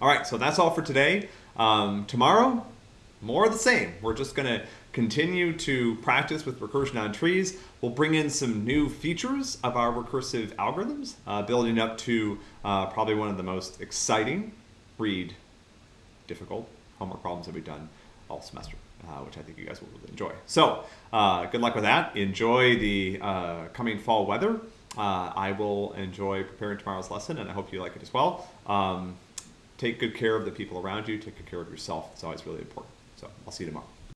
All right, so that's all for today. Um, tomorrow, more of the same. We're just going to continue to practice with recursion on trees. We'll bring in some new features of our recursive algorithms, uh, building up to uh, probably one of the most exciting, read, difficult homework problems that we've done all semester, uh, which I think you guys will really enjoy. So uh, good luck with that. Enjoy the uh, coming fall weather. Uh, I will enjoy preparing tomorrow's lesson, and I hope you like it as well. Um, take good care of the people around you. Take good care of yourself. It's always really important. So I'll see you tomorrow.